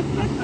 Ha, ha, ha.